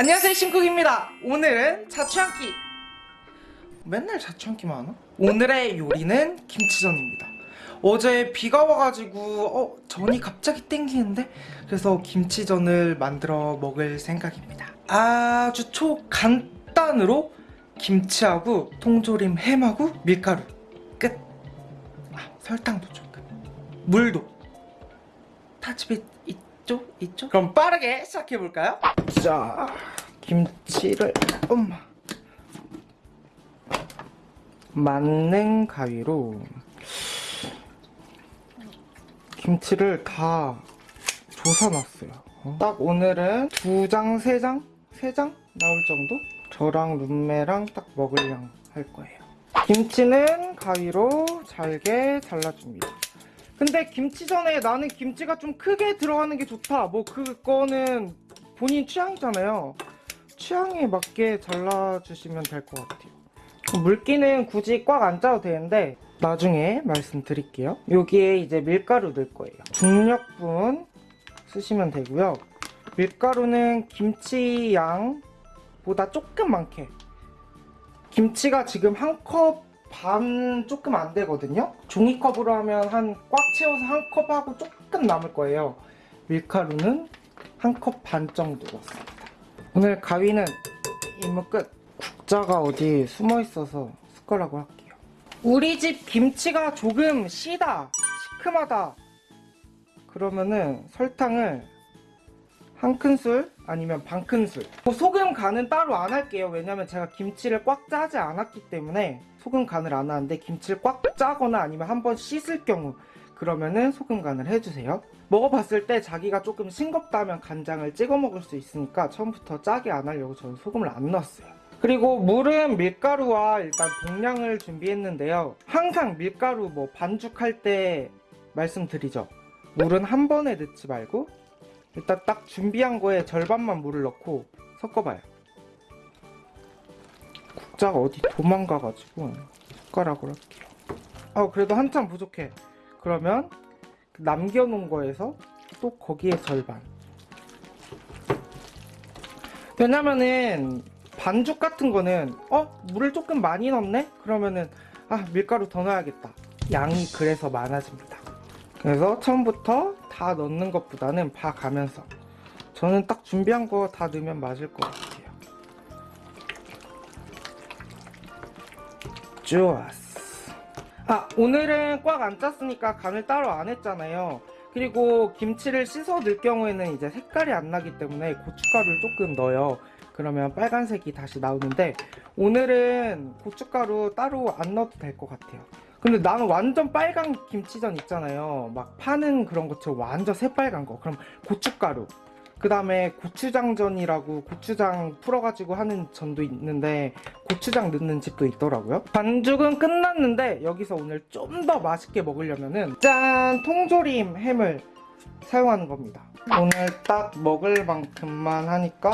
안녕하세요 심쿡입니다. 오늘은 자취한끼 맨날 자취한끼만 하나? 오늘의 요리는 김치전입니다. 어제 비가 와가지고 어 전이 갑자기 땡기는데? 그래서 김치전을 만들어 먹을 생각입니다. 아주 초간단으로 김치하고 통조림 햄하고 밀가루. 끝. 아, 설탕도 조금 물도. 다 집에 있죠? 있죠? 그럼 빠르게 시작해볼까요? 자 김치를 엄마 만능 가위로 김치를 다 조사놨어요 어? 딱 오늘은 두 장, 세 장? 세 장? 나올 정도? 저랑 룸메랑 딱 먹을 양 할 거예요 김치는 가위로 잘게 잘라줍니다 근데 김치전에 나는 김치가 좀 크게 들어가는 게 좋다. 뭐 그거는 본인 취향이잖아요. 취향에 맞게 잘라주시면 될 것 같아요. 물기는 굳이 꽉 안 짜도 되는데 나중에 말씀드릴게요. 여기에 이제 밀가루 넣을 거예요. 중력분 쓰시면 되고요. 밀가루는 김치 양보다 조금 많게. 김치가 지금 한 컵 반 조금 안 되거든요. 종이컵으로 하면 한 꽉 채워서 한 컵하고 조금 남을 거예요. 밀가루는 한 컵 반 정도 넣습니다. 오늘 가위는 임무 끝. 국자가 어디 숨어 있어서 숟가락으로 할게요. 우리 집 김치가 조금 시다 시큼하다. 그러면은 설탕을 한 큰술 아니면 반 큰술. 뭐 소금 간은 따로 안 할게요. 왜냐면 제가 김치를 꽉 짜지 않았기 때문에 소금 간을 안 하는데 김치를 꽉 짜거나 아니면 한번 씻을 경우 그러면은 소금 간을 해주세요. 먹어봤을 때 자기가 조금 싱겁다면 간장을 찍어 먹을 수 있으니까 처음부터 짜게 안 하려고 저는 소금을 안 넣었어요. 그리고 물은 밀가루와 일단 동량을 준비했는데요. 항상 밀가루 뭐 반죽할 때 말씀드리죠. 물은 한 번에 넣지 말고 일단 딱 준비한 거에 절반만 물을 넣고 섞어봐요. 국자가 어디 도망가가지고 숟가락으로 할게요. 아 그래도 한참 부족해. 그러면 남겨놓은 거에서 또 거기에 절반. 왜냐면은 반죽 같은 거는 어? 물을 조금 많이 넣네? 그러면은 아 밀가루 더 넣어야겠다. 양이 그래서 많아집니다 그래서 처음부터 다 넣는 것보다는 봐가면서. 저는 딱 준비한 거 다 넣으면 맞을 것 같아요. 좋았어. 아 오늘은 꽉 안 짰으니까 간을 따로 안 했잖아요. 그리고 김치를 씻어 넣을 경우에는 이제 색깔이 안 나기 때문에 고춧가루를 조금 넣어요. 그러면 빨간색이 다시 나오는데 오늘은 고춧가루 따로 안 넣어도 될 것 같아요 근데 나는 완전 빨간 김치전 있잖아요. 막 파는 그런 것처럼 완전 새빨간 거. 그럼 고춧가루. 그 다음에 고추장전이라고 고추장 풀어가지고 하는 전도 있는데 고추장 넣는 집도 있더라고요. 반죽은 끝났는데 여기서 오늘 좀 더 맛있게 먹으려면은 짠! 통조림 햄을 사용하는 겁니다. 오늘 딱 먹을 만큼만 하니까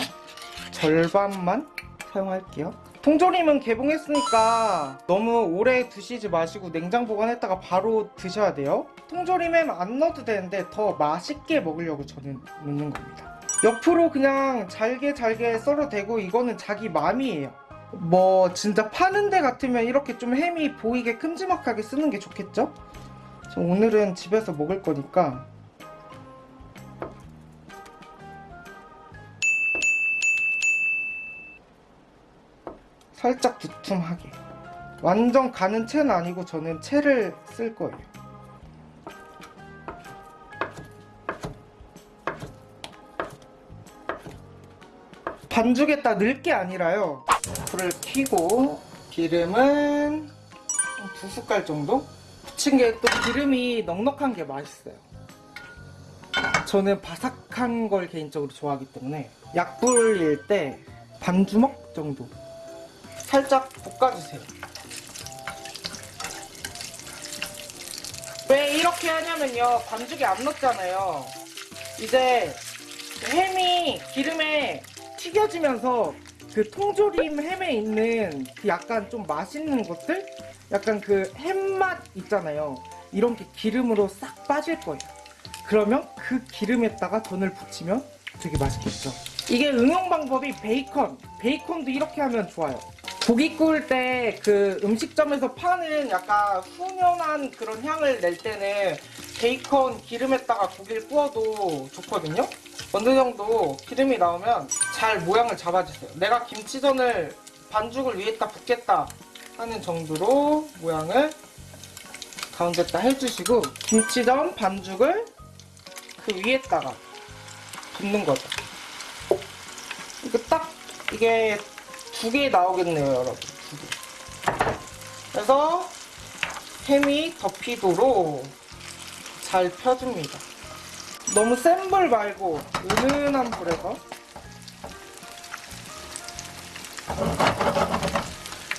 절반만 사용할게요 통조림은 개봉했으니까 너무 오래 두시지 마시고 냉장 보관했다가 바로 드셔야 돼요. 통조림엔 안 넣어도 되는데 더 맛있게 먹으려고 저는 넣는 겁니다. 옆으로 그냥 잘게 잘게 썰어도 되고 이거는 자기 맘이에요. 뭐 진짜 파는 데 같으면 이렇게 좀 햄이 보이게 큼지막하게 쓰는 게 좋겠죠? 오늘은 집에서 먹을 거니까 살짝 두툼하게. 완전 가는 채는 아니고 저는 채를 쓸 거예요. 반죽에 다 넣을 게 아니라요. 불을 켜고 기름은 두 숟갈 정도? 부친 게 또 기름이 넉넉한 게 맛있어요. 저는 바삭한 걸 개인적으로 좋아하기 때문에 약불일 때 반 주먹 정도 살짝 볶아주세요. 왜 이렇게 하냐면요. 반죽이 안 넣었잖아요. 이제 햄이 기름에 튀겨지면서 그 통조림 햄에 있는 그 약간 좀 맛있는 것들? 약간 그 햄맛 있잖아요. 이런 게 기름으로 싹 빠질 거예요. 그러면 그 기름에다가 전을 부치면 되게 맛있겠죠? 이게 응용 방법이 베이컨. 베이컨도 이렇게 하면 좋아요. 고기 구울 때 그 음식점에서 파는 약간 훈연한 그런 향을 낼 때는 베이컨 기름에다가 고기를 구워도 좋거든요. 어느 정도 기름이 나오면 잘 모양을 잡아주세요. 내가 김치전을 반죽을 위에다 붓겠다 하는 정도로 모양을 가운데다 해주시고 김치전 반죽을 그 위에다가 붓는 거죠. 이거 딱 이게 두 개 나오겠네요, 여러분. 두 개. 그래서 햄이 덮이도록 잘 펴줍니다. 너무 센 불 말고 은은한 불에서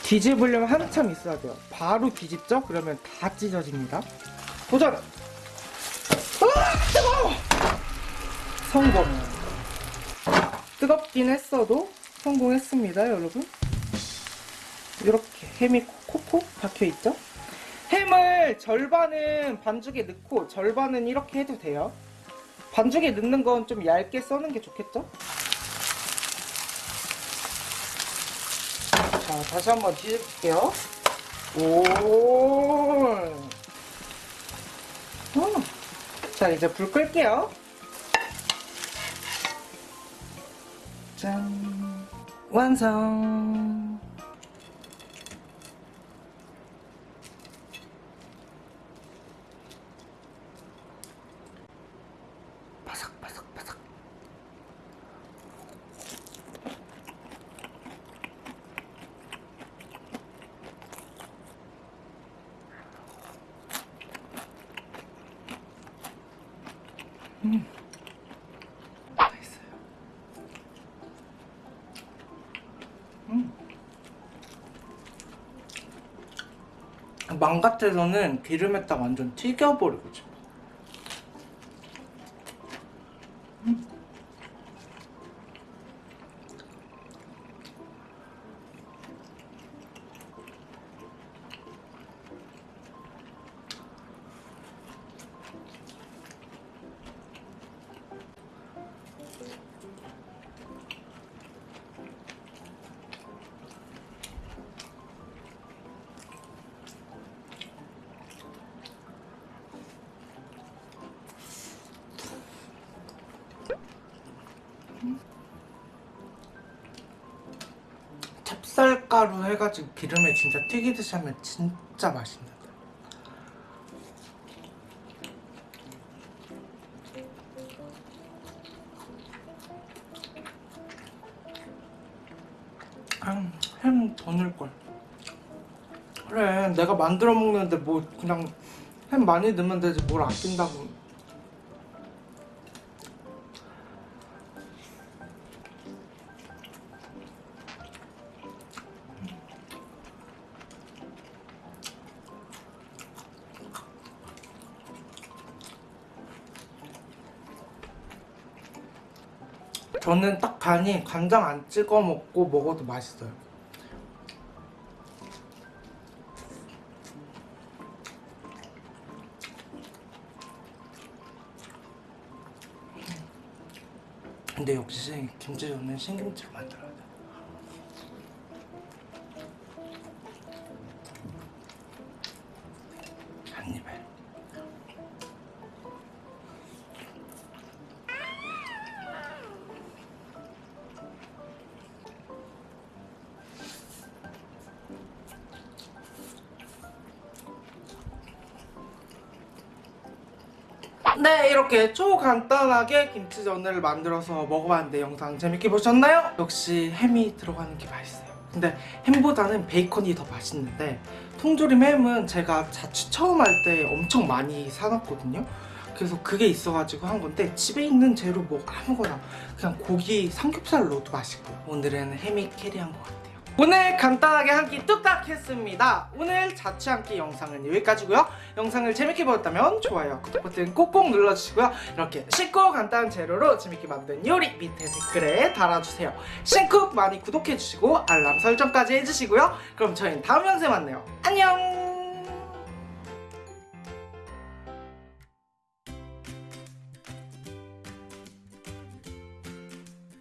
뒤집으려면 한참 있어야 돼요. 바로 뒤집죠? 그러면 다 찢어집니다. 도전! 으아, 뜨거워! 성공! 뜨겁긴 했어도 성공했습니다, 여러분. 이렇게 햄이 콕콕 박혀있죠? 햄을 절반은 반죽에 넣고 절반은 이렇게 해도 돼요. 반죽에 넣는 건 좀 얇게 써는 게 좋겠죠? 자, 다시 한번 뒤집을게요. 오. 음. 자, 이제 불 끌게요. 짠. 완성. 바삭바삭바삭. 음. 맛있어요. 음. 망 같아서는 기름에다 완전 튀겨버리고 싶어. 음. 찹쌀가루 해가지고 기름에 진짜 튀기듯이 하면 진짜 맛있는데. 아, 햄더 넣을걸. 그래, 내가 만들어 먹는데 뭐 그냥 햄 많이 넣으면 되지 뭘 아낀다고. 저는 딱 간이 간장 안 찍어 먹고 먹어도 맛있어요. 근데 역시 김치전은 신김치로 만들어야 돼. 네 이렇게 초간단하게 김치전을 만들어서 먹어봤는데 영상 재밌게 보셨나요? 역시 햄이 들어가는 게 맛있어요. 근데 햄보다는 베이컨이 더 맛있는데 통조림 햄은 제가 자취 처음 할 때 엄청 많이 사놨거든요. 그래서 그게 있어가지고 한 건데 집에 있는 재료 뭐 아무거나 그냥 고기 삼겹살 넣어도 맛있고요 오늘은 햄이 캐리한 것 같아요 오늘 간단하게 한 끼 뚝딱 했습니다. 오늘 자취 한 끼 영상은 여기까지고요. 영상을 재밌게 보셨다면 좋아요, 구독 버튼 꼭꼭 눌러주시고요. 이렇게 쉽고 간단한 재료로 재밌게 만든 요리 밑에 댓글에 달아주세요. 신쿡 많이 구독해주시고 알람 설정까지 해주시고요. 그럼 저희는 다음 영상에 만나요. 안녕!